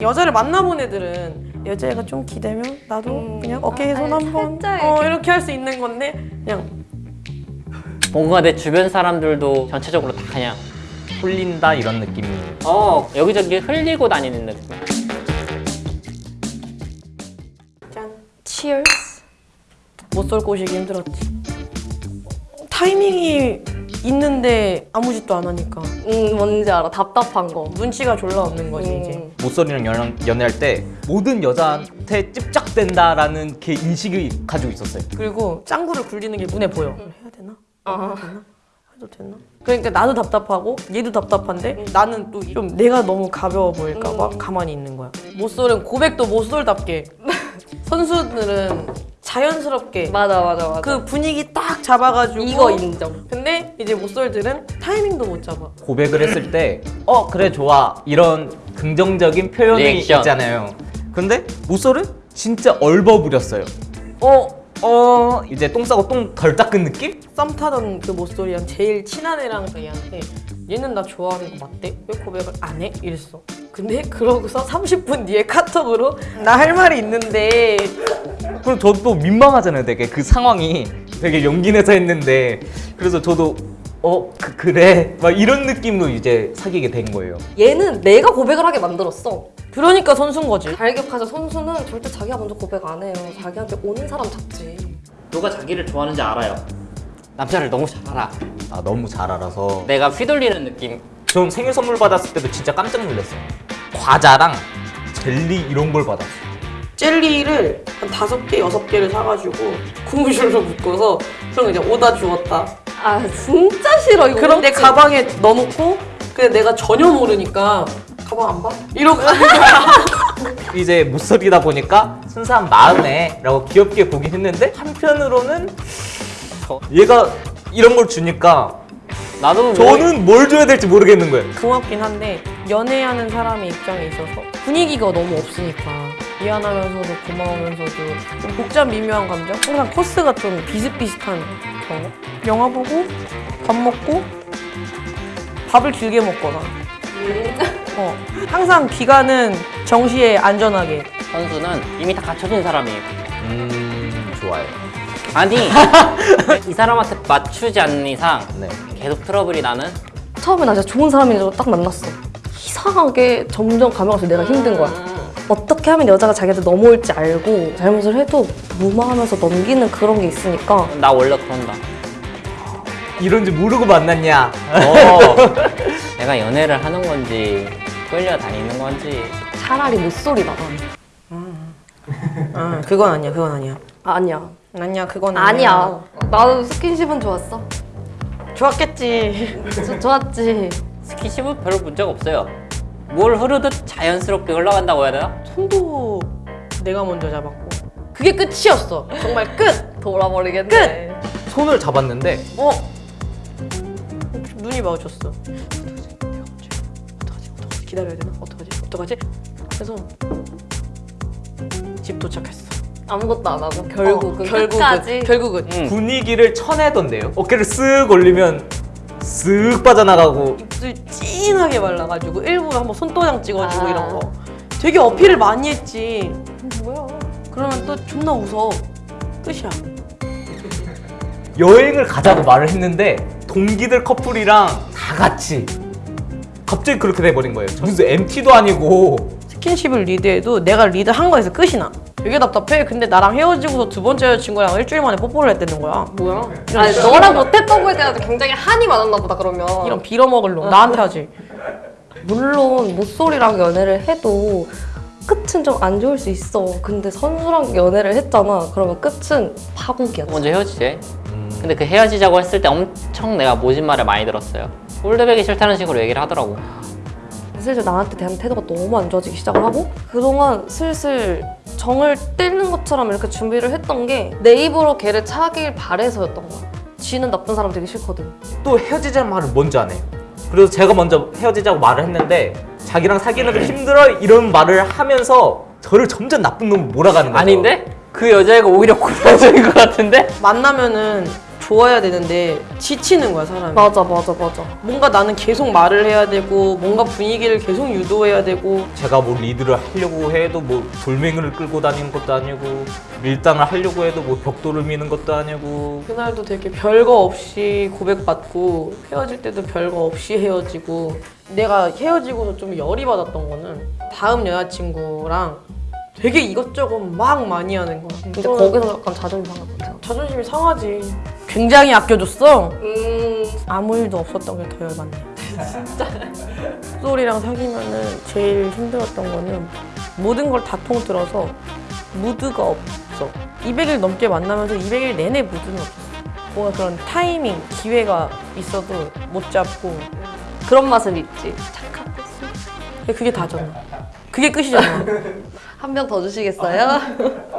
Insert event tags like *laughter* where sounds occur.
여자를 만나본 애들은 여자애가 좀 기대면 나도 음. 그냥 어깨에 손 아니, 한번 어, 이렇게. 할 수 있는 건데 그냥 뭔가 내 주변 사람들도 전체적으로 다 그냥 홀린다 이런 느낌이 어 여기저기 흘리고 다니는 느낌 짠. Cheers. 못쏠 꼬시기 힘들었지. 타이밍이 있는데 아무 짓도 안 하니까 음 뭔지 알아. 답답한 거. 눈치가 졸라 없는 거지 음. 이제. 모쏠이랑 연, 연애할 때 모든 여자한테 찝적된다라는 그 인식이 가지고 있었어요. 그리고 짱구를 굴리는 게 눈에 보여. 음. 해야 되나? 아. 해야 되나? 해도 되나? 그러니까 나도 답답하고 얘도 답답한데 나는 또 좀 내가 너무 가벼워 보일까 봐 음. 가만히 있는 거야. 못쏠은 고백도 못쏠답게 *laughs* 선수들은 자연스럽게 맞아 맞아 맞아. 그 분위기 딱 잡아가지고 이거 인정. 근데 이제 못쏠들은 타이밍도 못 잡아. 고백을 했을 때 어 그래 좋아 이런 긍정적인 표현이 리액션. 있잖아요. 근데 모쏠은 진짜 얼버무렸어요. 어 어 이제 똥 싸고 똥 덜 닦은 느낌? 썸 타던 그 모쏠이랑 제일 친한 애랑 얘한테 얘는 나 좋아하는 거 맞대? 왜 고백을 안 해? 이랬어. 근데 *laughs* 그러고서 30분 뒤에 카톡으로 나 할 말이 있는데 그럼 저도 또 민망하잖아요 되게 그 상황이 되게 용기 내서 했는데 그래서 저도 어 그, 그래 막 이런 느낌으로 이제 사귀게 된 거예요 얘는 내가 고백을 하게 만들었어. 그러니까 선수인 거지. 잘 기억하자. 선수는 절대 자기가 먼저 고백 안 해요. 자기한테 오는 사람 잡지. 누가 자기를 좋아하는지 알아요 남자를 너무 잘 알아 아 너무 잘 알아서 내가 휘둘리는 느낌 전 생일 선물 받았을 때도 진짜 깜짝 놀랐어요 과자랑 젤리 이런 걸 받았어요 젤리를 한 다섯 개, 여섯 개를 사가지고 고무줄로 묶어서 그럼 이제 오다 주었다. 아 진짜 싫어 이거. 그럼 내 웃지? 가방에 넣어놓고 근데 내가 전혀 모르니까 가방 안 봐? 이러고. *laughs* 이제 못소리다 보니까 순수한 마음에 라고 귀엽게 보긴 했는데 한편으로는 저- 얘가 이런 걸 주니까 나도 뭐- 저는 뭘 줘야 될지 모르겠는 거예요 고맙긴 한데 연애하는 사람의 입장에 있어서 분위기가 너무 없으니까 미안하면서도 고마우면서도 좀 복잡 미묘한 감정? 항상 코스가 좀 비슷비슷한 그런 거? 영화 보고 밥 먹고 밥을 길게 먹거나 어. 항상 기간은 정시에 안전하게 선수는 이미 다 갖춰진 사람이에요 음 좋아요 아니 *laughs* 이 사람한테 맞추지 않는 이상 네 계속 트러블이 나는 처음에 나 진짜 좋은 사람인 줄 딱 만났어. 이상하게 점점 가면서 내가 힘든 거야. 어떻게 하면 여자가 자기한테 넘어올지 알고 잘못을 해도 무마하면서 넘기는 그런 게 있으니까 나 원래 그런다 이런지 모르고 만났냐 어 *laughs* 내가 연애를 하는 건지 끌려다니는 건지 차라리 못소리다. 아 그건 아니야 그건 아니야 아니야. 아니야 그건 아니야. 나도 스킨십은 좋았어. 좋았겠지 조- 좋았지. 스킨십은 별 문제가 없어요 뭘 흐르듯 자연스럽게 흘러간다고 해야 되나? 손도 내가 먼저 잡았고 그게 끝이었어 정말 끝! 돌아버리겠네. 손을 잡았는데 어? 눈이 마주쳤어. 어떡하지? 내가 언제? 어떡하지? 어떡하지? 기다려야 되나? 어떡하지? 어떡하지? 그래서 집 도착했어. 아무것도 안 하고 결국은 어, 결국은 끝까지. 결국은 응 분위기를 쳐내던데요 어깨를 쓱 올리면 쓱 빠져나가고 입술 찐하게 발라가지고 일부러 한번 손도장 찍어주고 아. 이런 거. 되게 어필을 많이 했지. 뭐야? 그러면 또 존나 웃어. 끝이야. 여행을 가자고 말을 했는데 동기들 커플이랑 다 같이 갑자기 그렇게 돼버린 거예요 무슨 MT도 아니고 스킨십을 리드해도 내가 리드한 거에서 끝이 나. 되게 답답해. 근데 나랑 헤어지고서 두 번째 여자친구랑 일주일 만에 뽀뽀를 했다는 거야. 뭐야? 아니 너랑 못했던 거에 대해서 굉장히 한이 많았나 보다 그러면. 이런 빌어먹을 놈. 나한테 하지. 물론 모쏠이랑 연애를 해도 끝은 좀 안 좋을 수 있어. 근데 선수랑 연애를 했잖아. 그러면 끝은 파국이야. 먼저 헤어지재 근데 그 헤어지자고 했을 때 엄청 내가 모진 말을 많이 들었어요 홀드백이 싫다는 식으로 얘기를 하더라고 슬슬 나한테 대한 태도가 너무 안 좋아지기 시작을 하고 그동안 슬슬 정을 떼는 것처럼 이렇게 준비를 했던 게 내 입으로 걔를 차길 바래서였던 거야. 쥐는 나쁜 사람 되게 싫거든. 또 헤어지자는 말을 먼저 안 해요 그래서 제가 먼저 헤어지자고 말을 했는데 자기랑 사귀는 게 힘들어 이런 말을 하면서 저를 점점 나쁜 놈으로 몰아가는 거죠 아닌데? 그 여자애가 오히려 고생적인 것 같은데? 만나면은 좋아야 되는데 지치는 거야 사람이. 맞아 맞아 맞아. 뭔가 나는 계속 말을 해야 되고 뭔가 분위기를 계속 유도해야 되고 제가 뭐 리드를 하려고 해도 뭐 돌멩이를 끌고 다니는 것도 아니고 밀당을 하려고 해도 뭐 벽돌을 미는 것도 아니고 그날도 되게 별거 없이 고백받고 헤어질 때도 별거 없이 헤어지고 내가 헤어지고서 좀 열이 받았던 거는 다음 여자친구랑 되게 이것저것 막 많이 하는 거야. 근데 거기서 약간 자존심 상할 것 같아. 자존심이 상하지. 굉장히 아껴줬어. 음. 아무 일도 없었던 게 더 열받네. 진짜. 소리랑 사귀면은 제일 힘들었던 거는 모든 걸 다 통틀어서 무드가 없어. 200일 넘게 만나면서 200일 내내 무드는 없었어. 뭔가 그런 타이밍, 기회가 있어도 못 잡고. 그런 맛은 있지. 착하고 그게 다잖아. 그게 끝이잖아. 한 병 더 주시겠어요? *laughs*